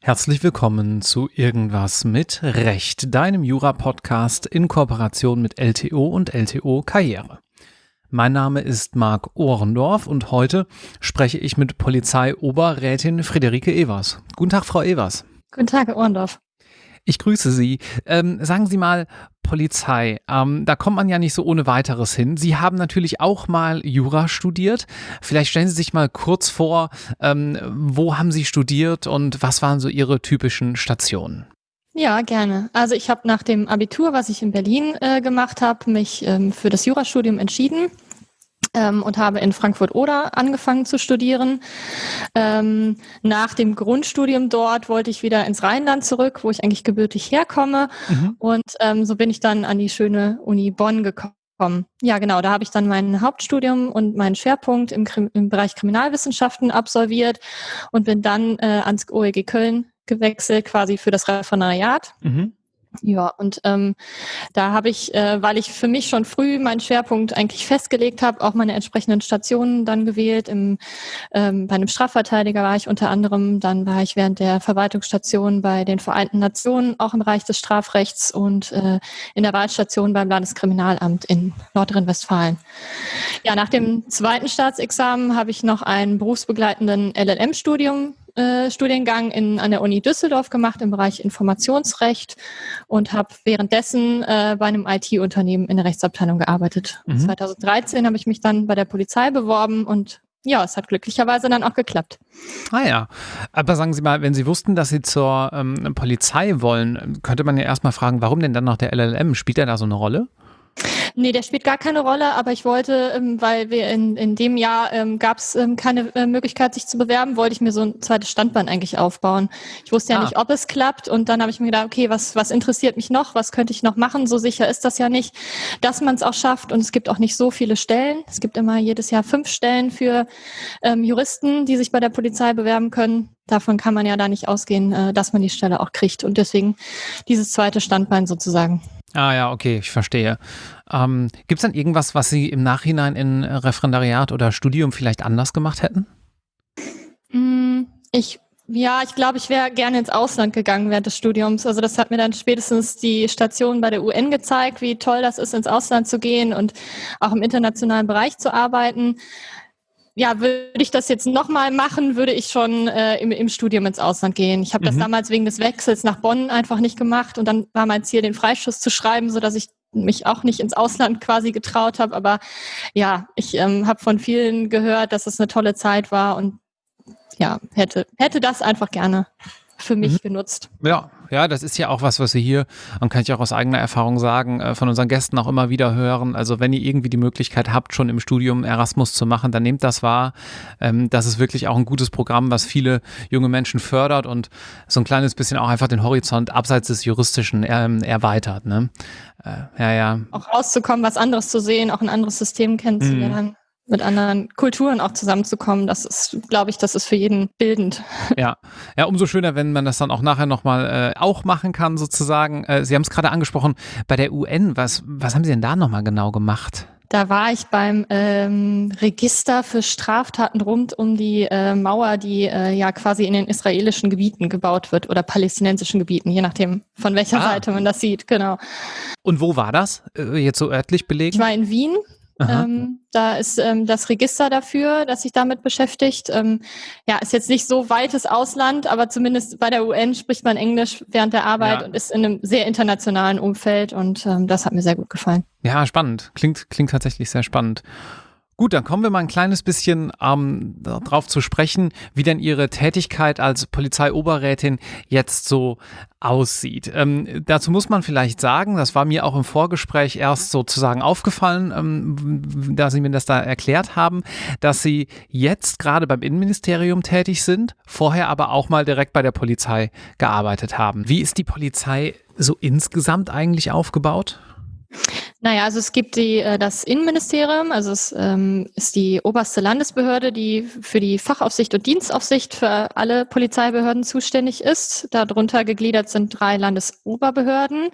Herzlich willkommen zu Irgendwas mit Recht, deinem Jura-Podcast in Kooperation mit LTO und LTO Karriere. Mein Name ist Marc Ohrendorf und heute spreche ich mit Polizeioberrätin Friederike Evers. Guten Tag, Frau Evers. Guten Tag, Herr Ohrendorf. Ich grüße Sie. Ähm, sagen Sie mal, Polizei, ähm, da kommt man ja nicht so ohne weiteres hin. Sie haben natürlich auch mal Jura studiert. Vielleicht stellen Sie sich mal kurz vor, ähm, wo haben Sie studiert und was waren so Ihre typischen Stationen? Ja, gerne. Also ich habe nach dem Abitur, was ich in Berlin äh, gemacht habe, mich ähm, für das Jurastudium entschieden ähm, und habe in Frankfurt-Oder angefangen zu studieren. Ähm, nach dem Grundstudium dort wollte ich wieder ins Rheinland zurück, wo ich eigentlich gebürtig herkomme. Mhm. Und ähm, so bin ich dann an die schöne Uni Bonn gekommen. Ja, genau. Da habe ich dann mein Hauptstudium und meinen Schwerpunkt im, im Bereich Kriminalwissenschaften absolviert und bin dann äh, ans OEG Köln gewechselt, quasi für das Referendariat. Mhm. Ja, und ähm, da habe ich, äh, weil ich für mich schon früh meinen Schwerpunkt eigentlich festgelegt habe, auch meine entsprechenden Stationen dann gewählt. Im, ähm, bei einem Strafverteidiger war ich unter anderem, dann war ich während der Verwaltungsstation bei den Vereinten Nationen, auch im Bereich des Strafrechts und äh, in der Wahlstation beim Landeskriminalamt in Nordrhein-Westfalen. Ja, nach dem zweiten Staatsexamen habe ich noch einen berufsbegleitenden LLM-Studium äh, Studiengang in, an der Uni Düsseldorf gemacht im Bereich Informationsrecht und habe währenddessen äh, bei einem IT-Unternehmen in der Rechtsabteilung gearbeitet. Mhm. 2013 habe ich mich dann bei der Polizei beworben und ja, es hat glücklicherweise dann auch geklappt. Ah ja, aber sagen Sie mal, wenn Sie wussten, dass Sie zur ähm, Polizei wollen, könnte man ja erstmal fragen, warum denn dann noch der LLM? Spielt er da so eine Rolle? Nee, der spielt gar keine Rolle, aber ich wollte, ähm, weil wir in, in dem Jahr ähm, gab es ähm, keine äh, Möglichkeit, sich zu bewerben, wollte ich mir so ein zweites Standbein eigentlich aufbauen. Ich wusste ja ah. nicht, ob es klappt und dann habe ich mir gedacht, okay, was, was interessiert mich noch, was könnte ich noch machen? So sicher ist das ja nicht, dass man es auch schafft und es gibt auch nicht so viele Stellen. Es gibt immer jedes Jahr fünf Stellen für ähm, Juristen, die sich bei der Polizei bewerben können. Davon kann man ja da nicht ausgehen, äh, dass man die Stelle auch kriegt und deswegen dieses zweite Standbein sozusagen. Ah ja, okay, ich verstehe. Ähm, Gibt es dann irgendwas, was Sie im Nachhinein in Referendariat oder Studium vielleicht anders gemacht hätten? Mm, ich ja, ich glaube, ich wäre gerne ins Ausland gegangen während des Studiums. Also das hat mir dann spätestens die Station bei der UN gezeigt, wie toll das ist, ins Ausland zu gehen und auch im internationalen Bereich zu arbeiten. Ja, würde ich das jetzt nochmal machen, würde ich schon äh, im, im, Studium ins Ausland gehen. Ich habe das mhm. damals wegen des Wechsels nach Bonn einfach nicht gemacht und dann war mein Ziel, den Freischuss zu schreiben, sodass ich mich auch nicht ins Ausland quasi getraut habe. Aber ja, ich ähm, habe von vielen gehört, dass es eine tolle Zeit war und ja, hätte, hätte das einfach gerne für mich mhm. genutzt. Ja, ja, das ist ja auch was, was wir hier, und kann ich auch aus eigener Erfahrung sagen, äh, von unseren Gästen auch immer wieder hören. Also wenn ihr irgendwie die Möglichkeit habt, schon im Studium Erasmus zu machen, dann nehmt das wahr. Ähm, das ist wirklich auch ein gutes Programm, was viele junge Menschen fördert und so ein kleines bisschen auch einfach den Horizont abseits des Juristischen ähm, erweitert. Ne? Äh, ja, ja. Auch rauszukommen, was anderes zu sehen, auch ein anderes System kennenzulernen. Mit anderen Kulturen auch zusammenzukommen, das ist, glaube ich, das ist für jeden bildend. Ja, ja, umso schöner, wenn man das dann auch nachher nochmal äh, auch machen kann, sozusagen. Äh, Sie haben es gerade angesprochen, bei der UN, was, was haben Sie denn da nochmal genau gemacht? Da war ich beim ähm, Register für Straftaten rund um die äh, Mauer, die äh, ja quasi in den israelischen Gebieten gebaut wird oder palästinensischen Gebieten, je nachdem, von welcher ah. Seite man das sieht, genau. Und wo war das? Äh, jetzt so örtlich belegen? Ich war in Wien ähm, da ist ähm, das Register dafür, das sich damit beschäftigt. Ähm, ja, ist jetzt nicht so weites Ausland, aber zumindest bei der UN spricht man Englisch während der Arbeit ja. und ist in einem sehr internationalen Umfeld und ähm, das hat mir sehr gut gefallen. Ja, spannend. Klingt, klingt tatsächlich sehr spannend. Gut, dann kommen wir mal ein kleines bisschen ähm, darauf zu sprechen, wie denn Ihre Tätigkeit als Polizeioberrätin jetzt so aussieht. Ähm, dazu muss man vielleicht sagen, das war mir auch im Vorgespräch erst sozusagen aufgefallen, ähm, da Sie mir das da erklärt haben, dass Sie jetzt gerade beim Innenministerium tätig sind, vorher aber auch mal direkt bei der Polizei gearbeitet haben. Wie ist die Polizei so insgesamt eigentlich aufgebaut? Naja, also es gibt die, äh, das Innenministerium, also es ähm, ist die oberste Landesbehörde, die für die Fachaufsicht und Dienstaufsicht für alle Polizeibehörden zuständig ist. Darunter gegliedert sind drei Landesoberbehörden.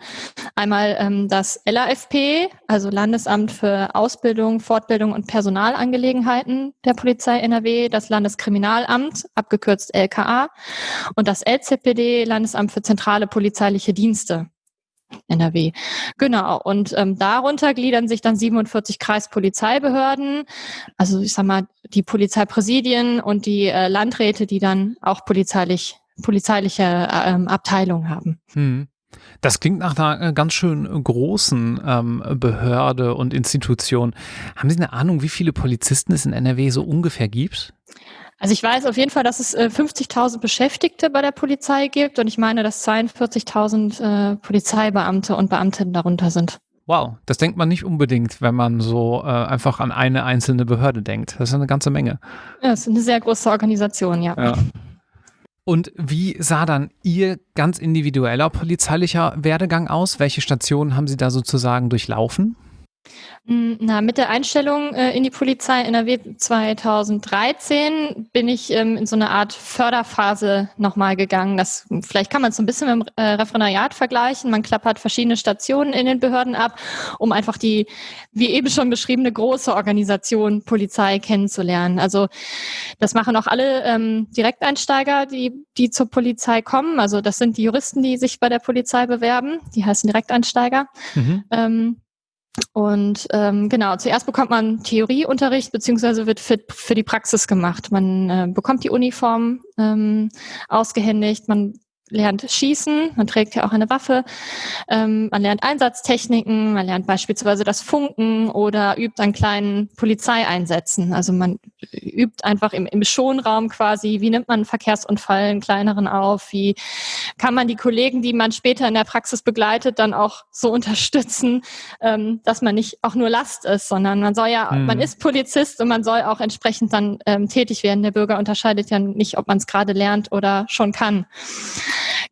Einmal ähm, das LAFP, also Landesamt für Ausbildung, Fortbildung und Personalangelegenheiten der Polizei NRW, das Landeskriminalamt, abgekürzt LKA, und das LZPD, Landesamt für zentrale polizeiliche Dienste. NRW. Genau. Und ähm, darunter gliedern sich dann 47 Kreispolizeibehörden, also ich sag mal die Polizeipräsidien und die äh, Landräte, die dann auch polizeilich polizeiliche äh, ähm, Abteilungen haben. Hm. Das klingt nach einer äh, ganz schön großen ähm, Behörde und Institution. Haben Sie eine Ahnung, wie viele Polizisten es in NRW so ungefähr gibt? Also ich weiß auf jeden Fall, dass es äh, 50.000 Beschäftigte bei der Polizei gibt und ich meine, dass 42.000 äh, Polizeibeamte und Beamtinnen darunter sind. Wow, das denkt man nicht unbedingt, wenn man so äh, einfach an eine einzelne Behörde denkt. Das ist eine ganze Menge. Ja, das ist eine sehr große Organisation, ja. ja. Und wie sah dann Ihr ganz individueller polizeilicher Werdegang aus? Welche Stationen haben Sie da sozusagen durchlaufen? Mm, na, mit der Einstellung äh, in die Polizei NRW 2013 bin ich ähm, in so eine Art Förderphase nochmal gegangen. Das, vielleicht kann man es so ein bisschen mit dem äh, Referendariat vergleichen. Man klappert verschiedene Stationen in den Behörden ab, um einfach die, wie eben schon beschriebene, große Organisation Polizei kennenzulernen. Also das machen auch alle ähm, Direkteinsteiger, die, die zur Polizei kommen. Also das sind die Juristen, die sich bei der Polizei bewerben. Die heißen Direkteinsteiger. Mhm. Ähm, und ähm, genau, zuerst bekommt man Theorieunterricht beziehungsweise wird fit für die Praxis gemacht. Man äh, bekommt die Uniform ähm, ausgehändigt, man lernt Schießen, man trägt ja auch eine Waffe, ähm, man lernt Einsatztechniken, man lernt beispielsweise das Funken oder übt an kleinen Polizeieinsätzen. Also man übt einfach im, im Schonraum quasi, wie nimmt man einen Verkehrsunfall, einen kleineren auf, wie kann man die Kollegen, die man später in der Praxis begleitet, dann auch so unterstützen, ähm, dass man nicht auch nur Last ist, sondern man soll ja, mhm. man ist Polizist und man soll auch entsprechend dann ähm, tätig werden. Der Bürger unterscheidet ja nicht, ob man es gerade lernt oder schon kann.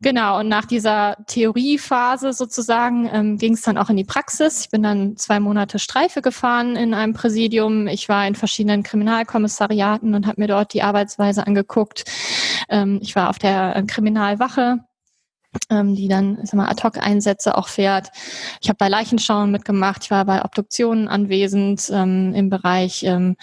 Genau, und nach dieser Theoriephase sozusagen ähm, ging es dann auch in die Praxis. Ich bin dann zwei Monate Streife gefahren in einem Präsidium. Ich war in verschiedenen Kriminalkommissariaten und habe mir dort die Arbeitsweise angeguckt. Ähm, ich war auf der äh, Kriminalwache ähm, die dann sag mal, Ad-Hoc-Einsätze auch fährt. Ich habe bei Leichenschauen mitgemacht, ich war bei Obduktionen anwesend ähm, im Bereich ähm,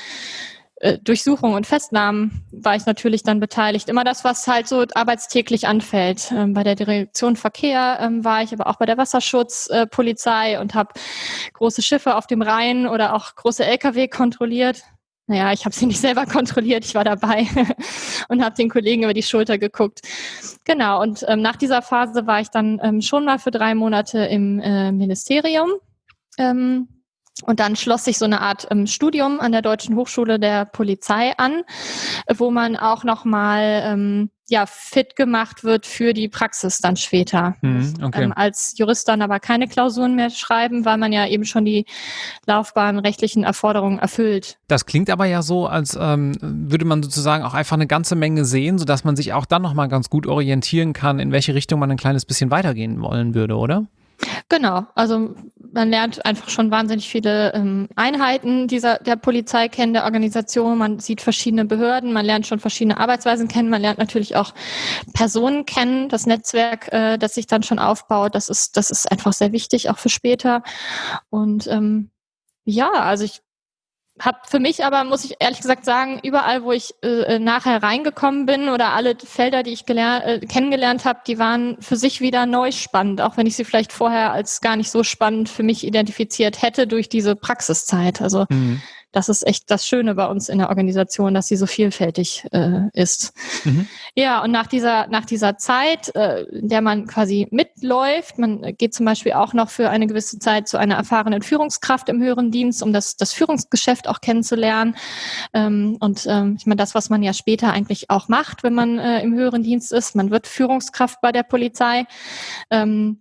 äh, Durchsuchung und Festnahmen war ich natürlich dann beteiligt. Immer das, was halt so arbeitstäglich anfällt. Ähm, bei der Direktion Verkehr ähm, war ich aber auch bei der Wasserschutzpolizei äh, und habe große Schiffe auf dem Rhein oder auch große Lkw kontrolliert. Naja, ich habe sie nicht selber kontrolliert, ich war dabei und habe den Kollegen über die Schulter geguckt. Genau, und ähm, nach dieser Phase war ich dann ähm, schon mal für drei Monate im äh, Ministerium. Und dann schloss sich so eine Art ähm, Studium an der Deutschen Hochschule der Polizei an, wo man auch nochmal ähm, ja, fit gemacht wird für die Praxis dann später. Mhm, okay. ähm, als Jurist dann aber keine Klausuren mehr schreiben, weil man ja eben schon die laufbahnrechtlichen Erforderungen erfüllt. Das klingt aber ja so, als ähm, würde man sozusagen auch einfach eine ganze Menge sehen, sodass man sich auch dann nochmal ganz gut orientieren kann, in welche Richtung man ein kleines bisschen weitergehen wollen würde, oder? Genau, also man lernt einfach schon wahnsinnig viele ähm, Einheiten dieser der Polizei kennen, der Organisation. Man sieht verschiedene Behörden, man lernt schon verschiedene Arbeitsweisen kennen, man lernt natürlich auch Personen kennen, das Netzwerk, äh, das sich dann schon aufbaut. Das ist das ist einfach sehr wichtig auch für später. Und ähm, ja, also ich habe für mich aber, muss ich ehrlich gesagt sagen, überall, wo ich äh, nachher reingekommen bin oder alle Felder, die ich äh, kennengelernt habe, die waren für sich wieder neu spannend, auch wenn ich sie vielleicht vorher als gar nicht so spannend für mich identifiziert hätte durch diese Praxiszeit. Also mhm das ist echt das Schöne bei uns in der Organisation, dass sie so vielfältig äh, ist. Mhm. Ja, und nach dieser, nach dieser Zeit, äh, in der man quasi mitläuft, man geht zum Beispiel auch noch für eine gewisse Zeit zu einer erfahrenen Führungskraft im höheren Dienst, um das, das Führungsgeschäft auch kennenzulernen. Ähm, und ähm, ich meine, das, was man ja später eigentlich auch macht, wenn man äh, im höheren Dienst ist, man wird Führungskraft bei der Polizei. Ähm,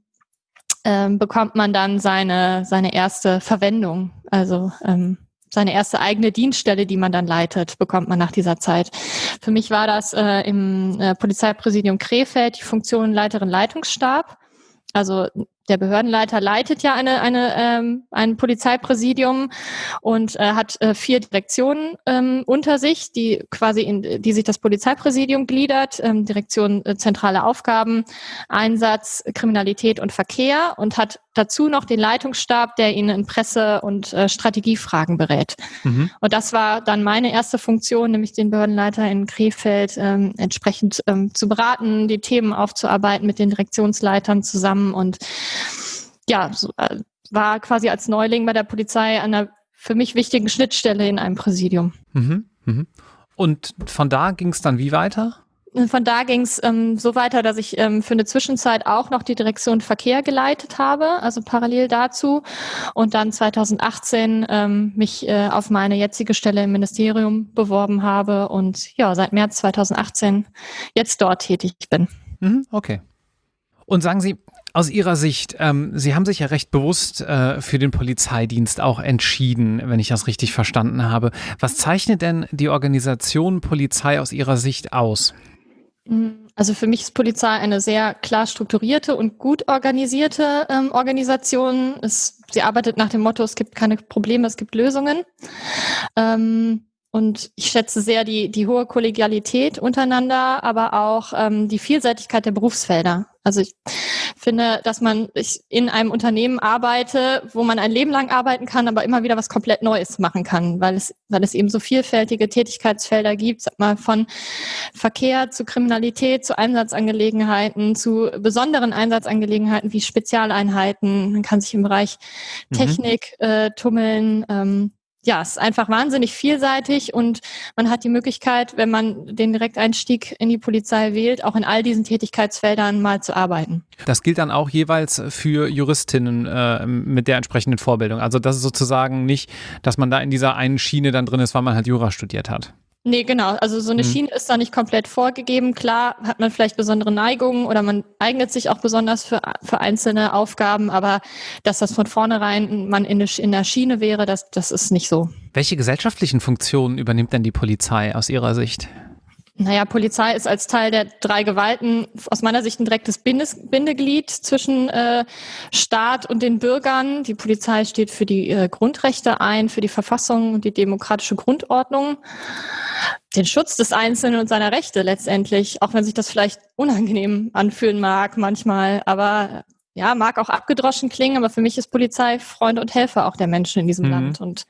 ähm, bekommt man dann seine, seine erste Verwendung. Also ähm, seine erste eigene Dienststelle, die man dann leitet, bekommt man nach dieser Zeit. Für mich war das äh, im äh, Polizeipräsidium Krefeld die Funktion Leiterin Leitungsstab. Also der Behördenleiter leitet ja eine, eine, ähm, ein Polizeipräsidium und äh, hat äh, vier Direktionen ähm, unter sich, die quasi in die sich das Polizeipräsidium gliedert, ähm, Direktion äh, zentrale Aufgaben, Einsatz, Kriminalität und Verkehr und hat dazu noch den Leitungsstab, der ihn in Presse- und äh, Strategiefragen berät. Mhm. Und das war dann meine erste Funktion, nämlich den Behördenleiter in Krefeld ähm, entsprechend ähm, zu beraten, die Themen aufzuarbeiten mit den Direktionsleitern zusammen und ja, so, äh, war quasi als Neuling bei der Polizei an einer für mich wichtigen Schnittstelle in einem Präsidium. Mhm. Mhm. Und von da ging es dann wie weiter? Von da ging es ähm, so weiter, dass ich ähm, für eine Zwischenzeit auch noch die Direktion Verkehr geleitet habe, also parallel dazu. Und dann 2018 ähm, mich äh, auf meine jetzige Stelle im Ministerium beworben habe und ja, seit März 2018 jetzt dort tätig bin. Mhm, okay. Und sagen Sie, aus Ihrer Sicht, ähm, Sie haben sich ja recht bewusst äh, für den Polizeidienst auch entschieden, wenn ich das richtig verstanden habe. Was zeichnet denn die Organisation Polizei aus Ihrer Sicht aus? Also für mich ist Polizei eine sehr klar strukturierte und gut organisierte ähm, Organisation. Es, sie arbeitet nach dem Motto, es gibt keine Probleme, es gibt Lösungen. Ähm, und ich schätze sehr die, die hohe Kollegialität untereinander, aber auch ähm, die Vielseitigkeit der Berufsfelder. Also ich finde, dass man in einem Unternehmen arbeite, wo man ein Leben lang arbeiten kann, aber immer wieder was komplett Neues machen kann, weil es, weil es eben so vielfältige Tätigkeitsfelder gibt, sag mal von Verkehr zu Kriminalität, zu Einsatzangelegenheiten, zu besonderen Einsatzangelegenheiten wie Spezialeinheiten. Man kann sich im Bereich mhm. Technik äh, tummeln. Ähm, ja, es ist einfach wahnsinnig vielseitig und man hat die Möglichkeit, wenn man den Direkteinstieg in die Polizei wählt, auch in all diesen Tätigkeitsfeldern mal zu arbeiten. Das gilt dann auch jeweils für Juristinnen äh, mit der entsprechenden Vorbildung. Also das ist sozusagen nicht, dass man da in dieser einen Schiene dann drin ist, weil man halt Jura studiert hat. Nee, genau. Also so eine mhm. Schiene ist da nicht komplett vorgegeben. Klar hat man vielleicht besondere Neigungen oder man eignet sich auch besonders für, für einzelne Aufgaben, aber dass das von vornherein man in, in der Schiene wäre, das, das ist nicht so. Welche gesellschaftlichen Funktionen übernimmt denn die Polizei aus Ihrer Sicht? Naja, Polizei ist als Teil der drei Gewalten aus meiner Sicht ein direktes Bindes Bindeglied zwischen äh, Staat und den Bürgern. Die Polizei steht für die äh, Grundrechte ein, für die Verfassung und die demokratische Grundordnung, den Schutz des Einzelnen und seiner Rechte letztendlich, auch wenn sich das vielleicht unangenehm anfühlen mag manchmal. Aber ja, mag auch abgedroschen klingen, aber für mich ist Polizei Freund und Helfer auch der Menschen in diesem mhm. Land. Und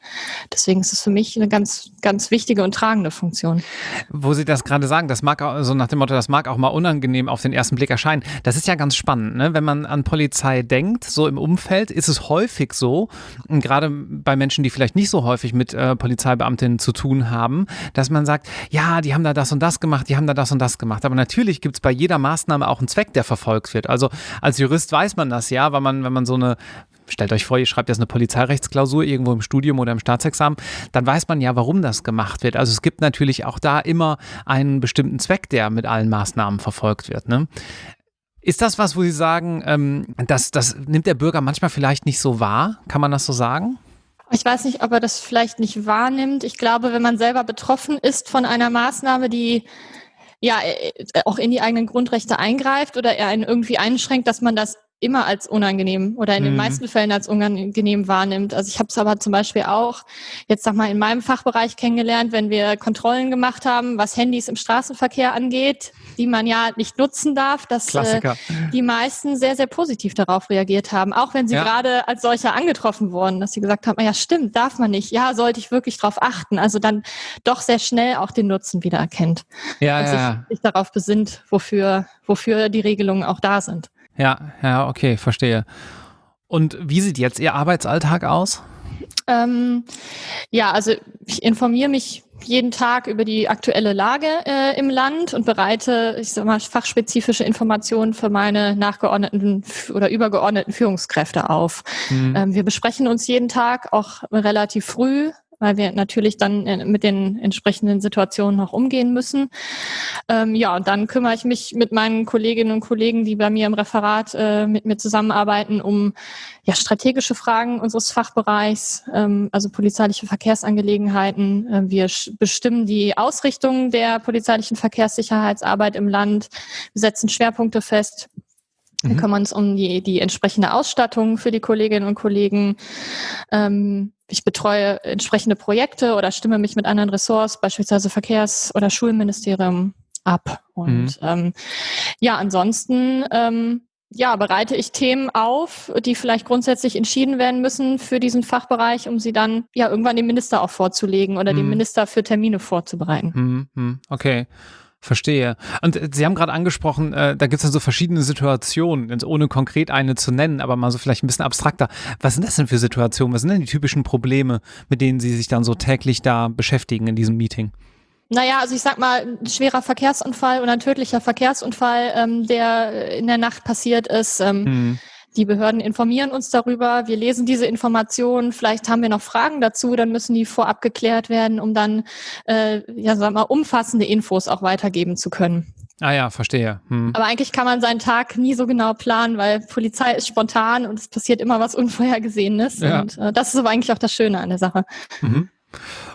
deswegen ist es für mich eine ganz, ganz wichtige und tragende Funktion. Wo Sie das gerade sagen, das mag auch, so nach dem Motto, das mag auch mal unangenehm auf den ersten Blick erscheinen. Das ist ja ganz spannend, ne? Wenn man an Polizei denkt, so im Umfeld, ist es häufig so, gerade bei Menschen, die vielleicht nicht so häufig mit äh, Polizeibeamtinnen zu tun haben, dass man sagt, ja, die haben da das und das gemacht, die haben da das und das gemacht. Aber natürlich gibt es bei jeder Maßnahme auch einen Zweck, der verfolgt wird. Also als Jurist weiß weiß man das ja, weil man, wenn man so eine stellt euch vor, ihr schreibt jetzt eine Polizeirechtsklausur irgendwo im Studium oder im Staatsexamen, dann weiß man ja, warum das gemacht wird. Also es gibt natürlich auch da immer einen bestimmten Zweck, der mit allen Maßnahmen verfolgt wird. Ne? Ist das was, wo Sie sagen, ähm, das, das nimmt der Bürger manchmal vielleicht nicht so wahr? Kann man das so sagen? Ich weiß nicht, ob er das vielleicht nicht wahrnimmt. Ich glaube, wenn man selber betroffen ist von einer Maßnahme, die ja äh, auch in die eigenen Grundrechte eingreift oder er einen irgendwie einschränkt, dass man das immer als unangenehm oder in den mhm. meisten Fällen als unangenehm wahrnimmt. Also ich habe es aber zum Beispiel auch jetzt sag mal in meinem Fachbereich kennengelernt, wenn wir Kontrollen gemacht haben, was Handys im Straßenverkehr angeht, die man ja nicht nutzen darf, dass äh, die meisten sehr, sehr positiv darauf reagiert haben, auch wenn sie ja. gerade als solcher angetroffen wurden, dass sie gesagt haben, ja stimmt, darf man nicht, ja, sollte ich wirklich darauf achten. Also dann doch sehr schnell auch den Nutzen wieder erkennt ja, und ja, sich, sich darauf besinnt, wofür, wofür die Regelungen auch da sind. Ja, ja, okay, verstehe. Und wie sieht jetzt Ihr Arbeitsalltag aus? Ähm, ja, also ich informiere mich jeden Tag über die aktuelle Lage äh, im Land und bereite, ich sag mal, fachspezifische Informationen für meine nachgeordneten oder übergeordneten Führungskräfte auf. Mhm. Ähm, wir besprechen uns jeden Tag auch relativ früh weil wir natürlich dann äh, mit den entsprechenden Situationen noch umgehen müssen. Ähm, ja, und dann kümmere ich mich mit meinen Kolleginnen und Kollegen, die bei mir im Referat äh, mit mir zusammenarbeiten, um ja, strategische Fragen unseres Fachbereichs, ähm, also polizeiliche Verkehrsangelegenheiten. Äh, wir bestimmen die Ausrichtung der polizeilichen Verkehrssicherheitsarbeit im Land. Wir setzen Schwerpunkte fest Wir mhm. kümmern uns um die, die entsprechende Ausstattung für die Kolleginnen und Kollegen. Ähm, ich betreue entsprechende Projekte oder stimme mich mit anderen Ressorts, beispielsweise Verkehrs- oder Schulministerium, ab. Und mhm. ähm, ja, ansonsten ähm, ja, bereite ich Themen auf, die vielleicht grundsätzlich entschieden werden müssen für diesen Fachbereich, um sie dann ja irgendwann dem Minister auch vorzulegen oder mhm. dem Minister für Termine vorzubereiten. Mhm. mhm. Okay. Verstehe. Und äh, Sie haben gerade angesprochen, äh, da gibt es dann so verschiedene Situationen, ohne konkret eine zu nennen, aber mal so vielleicht ein bisschen abstrakter. Was sind das denn für Situationen? Was sind denn die typischen Probleme, mit denen Sie sich dann so täglich da beschäftigen in diesem Meeting? Naja, also ich sag mal, ein schwerer Verkehrsunfall oder ein tödlicher Verkehrsunfall, ähm, der in der Nacht passiert ist. Ähm, hm. Die Behörden informieren uns darüber. Wir lesen diese Informationen. Vielleicht haben wir noch Fragen dazu. Dann müssen die vorab geklärt werden, um dann, äh, ja, sag mal, umfassende Infos auch weitergeben zu können. Ah ja, verstehe. Hm. Aber eigentlich kann man seinen Tag nie so genau planen, weil Polizei ist spontan und es passiert immer was Unvorhergesehenes. Ja. Und äh, das ist aber eigentlich auch das Schöne an der Sache. Mhm.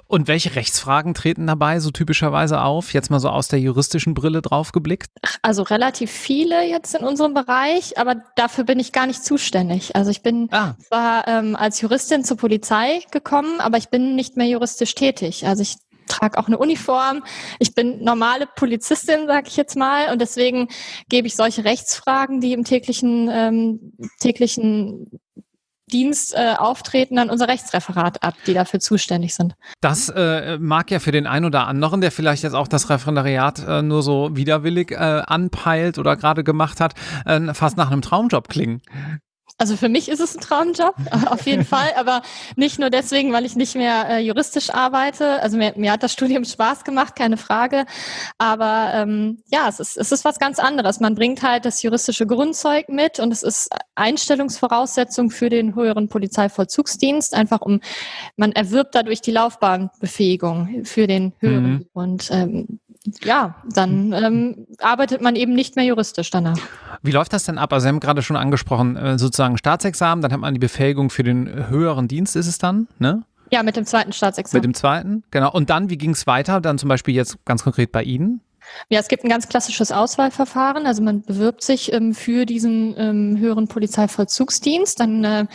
Und welche Rechtsfragen treten dabei so typischerweise auf? Jetzt mal so aus der juristischen Brille drauf geblickt? Also relativ viele jetzt in unserem Bereich, aber dafür bin ich gar nicht zuständig. Also ich bin ah. zwar ähm, als Juristin zur Polizei gekommen, aber ich bin nicht mehr juristisch tätig. Also ich trage auch eine Uniform. Ich bin normale Polizistin, sage ich jetzt mal, und deswegen gebe ich solche Rechtsfragen, die im täglichen ähm, täglichen Dienst äh, auftreten, an unser Rechtsreferat ab, die dafür zuständig sind. Das äh, mag ja für den einen oder anderen, der vielleicht jetzt auch das Referendariat äh, nur so widerwillig äh, anpeilt oder gerade gemacht hat, äh, fast nach einem Traumjob klingen. Also für mich ist es ein Traumjob, auf jeden Fall, aber nicht nur deswegen, weil ich nicht mehr äh, juristisch arbeite. Also mir, mir hat das Studium Spaß gemacht, keine Frage. Aber ähm, ja, es ist, es ist was ganz anderes. Man bringt halt das juristische Grundzeug mit und es ist Einstellungsvoraussetzung für den höheren Polizeivollzugsdienst, einfach um, man erwirbt dadurch die Laufbahnbefähigung für den höheren. Mhm. Und ähm, ja, dann ähm, arbeitet man eben nicht mehr juristisch danach. Wie läuft das denn ab? Also Sie haben gerade schon angesprochen, äh, sozusagen Staatsexamen, dann hat man die Befähigung für den höheren Dienst, ist es dann, ne? Ja, mit dem zweiten Staatsexamen. Mit dem zweiten, genau. Und dann, wie ging es weiter? Dann zum Beispiel jetzt ganz konkret bei Ihnen? Ja, es gibt ein ganz klassisches Auswahlverfahren. Also man bewirbt sich ähm, für diesen ähm, höheren Polizeivollzugsdienst. Dann äh,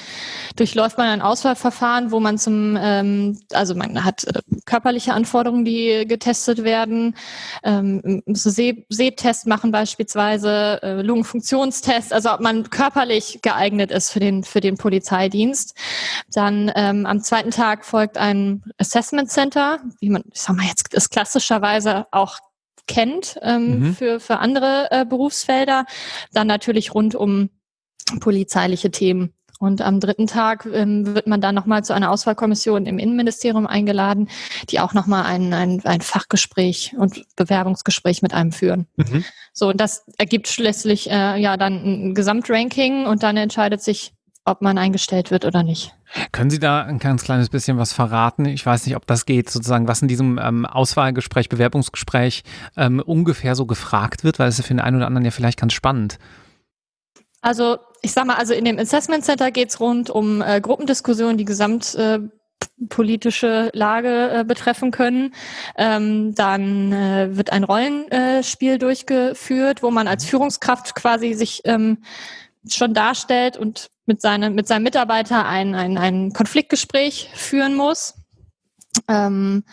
durchläuft man ein Auswahlverfahren, wo man zum, ähm, also man hat äh, körperliche Anforderungen, die getestet werden, ähm, See Sehtest machen beispielsweise, äh, Lungenfunktionstest, also ob man körperlich geeignet ist für den für den Polizeidienst. Dann ähm, am zweiten Tag folgt ein Assessment Center, wie man, ich sag mal jetzt, ist klassischerweise auch kennt ähm, mhm. für, für andere äh, Berufsfelder. Dann natürlich rund um polizeiliche Themen. Und am dritten Tag ähm, wird man dann nochmal zu einer Auswahlkommission im Innenministerium eingeladen, die auch nochmal ein, ein, ein Fachgespräch und Bewerbungsgespräch mit einem führen. Mhm. So, und das ergibt schließlich äh, ja dann ein Gesamtranking und dann entscheidet sich, ob man eingestellt wird oder nicht. Können Sie da ein ganz kleines bisschen was verraten? Ich weiß nicht, ob das geht, sozusagen, was in diesem ähm, Auswahlgespräch, Bewerbungsgespräch ähm, ungefähr so gefragt wird, weil es ist für den einen oder anderen ja vielleicht ganz spannend. Also ich sag mal, also in dem Assessment Center geht es rund um äh, Gruppendiskussionen, die gesamt äh, politische Lage äh, betreffen können. Ähm, dann äh, wird ein Rollenspiel durchgeführt, wo man als Führungskraft quasi sich ähm, schon darstellt und mit, seine, mit seinem Mitarbeiter ein, ein, ein Konfliktgespräch führen muss. Ähm,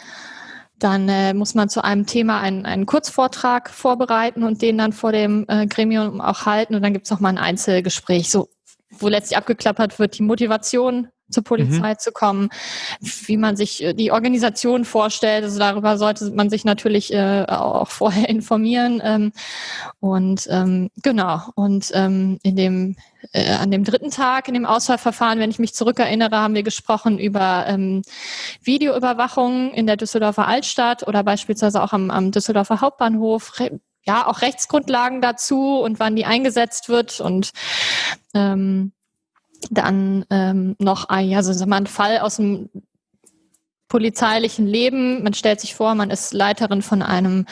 dann äh, muss man zu einem Thema einen, einen Kurzvortrag vorbereiten und den dann vor dem äh, Gremium auch halten. Und dann gibt es mal ein Einzelgespräch, so, wo letztlich abgeklappert wird, die Motivation zur Polizei mhm. zu kommen, wie man sich äh, die Organisation vorstellt. Also darüber sollte man sich natürlich äh, auch vorher informieren. Ähm, und ähm, genau, und ähm, in dem äh, an dem dritten Tag in dem Auswahlverfahren, wenn ich mich zurückerinnere, haben wir gesprochen über ähm, Videoüberwachung in der Düsseldorfer Altstadt oder beispielsweise auch am, am Düsseldorfer Hauptbahnhof. Ja, auch Rechtsgrundlagen dazu und wann die eingesetzt wird und ähm, dann ähm, noch ein, ja, so ein Fall aus dem polizeilichen Leben. Man stellt sich vor, man ist Leiterin von einem,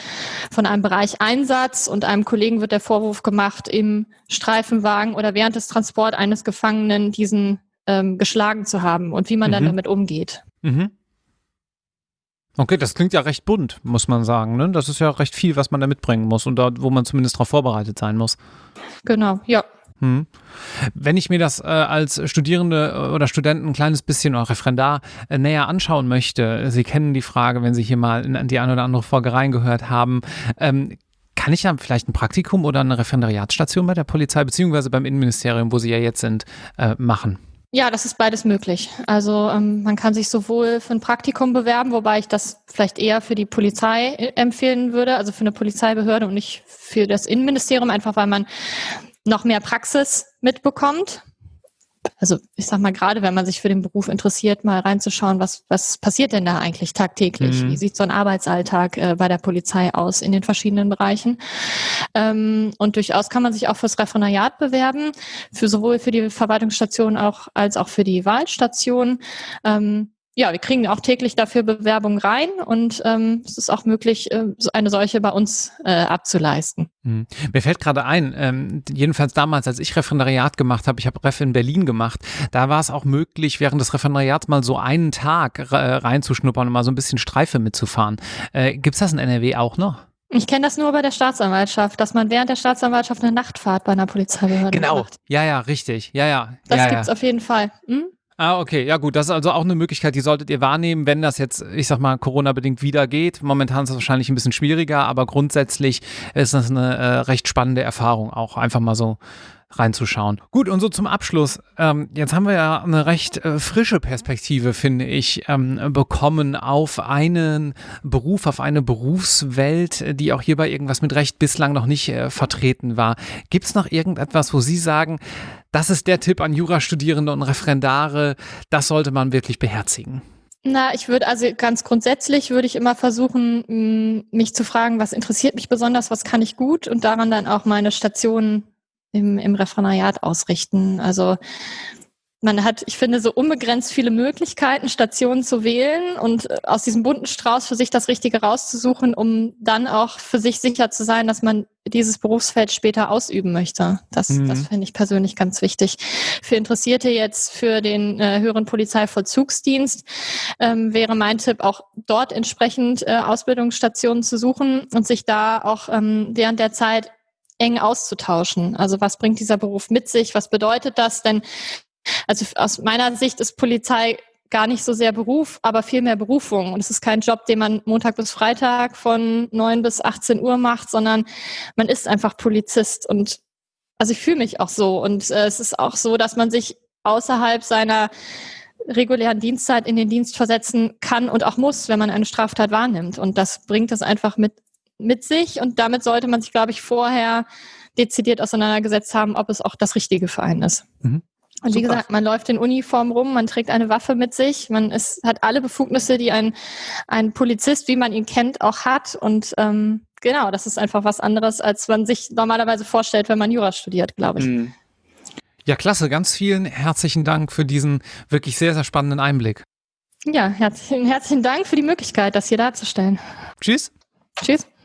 von einem Bereich Einsatz und einem Kollegen wird der Vorwurf gemacht, im Streifenwagen oder während des Transport eines Gefangenen diesen ähm, geschlagen zu haben und wie man mhm. dann damit umgeht. Mhm. Okay, das klingt ja recht bunt, muss man sagen. Ne? Das ist ja recht viel, was man da mitbringen muss und da, wo man zumindest darauf vorbereitet sein muss. Genau, ja. Hm. Wenn ich mir das äh, als Studierende äh, oder Studenten ein kleines bisschen oder Referendar äh, näher anschauen möchte, Sie kennen die Frage, wenn Sie hier mal in die eine oder andere Folge reingehört haben, ähm, kann ich ja vielleicht ein Praktikum oder eine Referendariatsstation bei der Polizei beziehungsweise beim Innenministerium, wo Sie ja jetzt sind, äh, machen? Ja, das ist beides möglich. Also ähm, man kann sich sowohl für ein Praktikum bewerben, wobei ich das vielleicht eher für die Polizei äh, empfehlen würde, also für eine Polizeibehörde und nicht für das Innenministerium, einfach weil man noch mehr Praxis mitbekommt. Also ich sag mal, gerade wenn man sich für den Beruf interessiert, mal reinzuschauen, was, was passiert denn da eigentlich tagtäglich? Mhm. Wie sieht so ein Arbeitsalltag äh, bei der Polizei aus in den verschiedenen Bereichen? Ähm, und durchaus kann man sich auch fürs Referendariat bewerben, für sowohl für die Verwaltungsstation auch, als auch für die Wahlstation. Ähm, ja, wir kriegen auch täglich dafür Bewerbungen rein und ähm, es ist auch möglich, äh, so eine solche bei uns äh, abzuleisten. Mhm. Mir fällt gerade ein, ähm, jedenfalls damals, als ich Referendariat gemacht habe, ich habe Ref in Berlin gemacht, da war es auch möglich, während des Referendariats mal so einen Tag äh, reinzuschnuppern und mal so ein bisschen Streife mitzufahren. Äh, Gibt es das in NRW auch noch? Ich kenne das nur bei der Staatsanwaltschaft, dass man während der Staatsanwaltschaft eine Nachtfahrt bei einer Polizeibehörde genau. macht. Genau, ja, ja, richtig, ja, ja. Das ja, gibt's ja. auf jeden Fall. Hm? Ah, okay, ja gut, das ist also auch eine Möglichkeit, die solltet ihr wahrnehmen, wenn das jetzt, ich sag mal, Corona-bedingt wieder geht. Momentan ist es wahrscheinlich ein bisschen schwieriger, aber grundsätzlich ist das eine äh, recht spannende Erfahrung, auch einfach mal so reinzuschauen. Gut, und so zum Abschluss. Ähm, jetzt haben wir ja eine recht äh, frische Perspektive, finde ich, ähm, bekommen auf einen Beruf, auf eine Berufswelt, die auch hierbei irgendwas mit Recht bislang noch nicht äh, vertreten war. Gibt es noch irgendetwas, wo Sie sagen, das ist der Tipp an Jurastudierende und Referendare, das sollte man wirklich beherzigen? Na, ich würde also ganz grundsätzlich würde ich immer versuchen, mich zu fragen, was interessiert mich besonders, was kann ich gut und daran dann auch meine Stationen im, im Referendariat ausrichten. Also man hat, ich finde, so unbegrenzt viele Möglichkeiten, Stationen zu wählen und äh, aus diesem bunten Strauß für sich das Richtige rauszusuchen, um dann auch für sich sicher zu sein, dass man dieses Berufsfeld später ausüben möchte. Das, mhm. das finde ich persönlich ganz wichtig. Für Interessierte jetzt für den äh, höheren Polizeivollzugsdienst ähm, wäre mein Tipp, auch dort entsprechend äh, Ausbildungsstationen zu suchen und sich da auch ähm, während der Zeit eng auszutauschen. Also was bringt dieser Beruf mit sich? Was bedeutet das? Denn also aus meiner Sicht ist Polizei gar nicht so sehr Beruf, aber viel mehr Berufung. Und es ist kein Job, den man Montag bis Freitag von neun bis 18 Uhr macht, sondern man ist einfach Polizist. Und also ich fühle mich auch so. Und äh, es ist auch so, dass man sich außerhalb seiner regulären Dienstzeit in den Dienst versetzen kann und auch muss, wenn man eine Straftat wahrnimmt. Und das bringt es einfach mit mit sich und damit sollte man sich, glaube ich, vorher dezidiert auseinandergesetzt haben, ob es auch das Richtige für einen ist. Mhm. Und wie Super. gesagt, man läuft in Uniform rum, man trägt eine Waffe mit sich, man ist, hat alle Befugnisse, die ein, ein Polizist, wie man ihn kennt, auch hat. Und ähm, genau, das ist einfach was anderes, als man sich normalerweise vorstellt, wenn man Jura studiert, glaube ich. Mhm. Ja, klasse. Ganz vielen herzlichen Dank für diesen wirklich sehr, sehr spannenden Einblick. Ja, herzlichen, herzlichen Dank für die Möglichkeit, das hier darzustellen. Tschüss. Tschüss.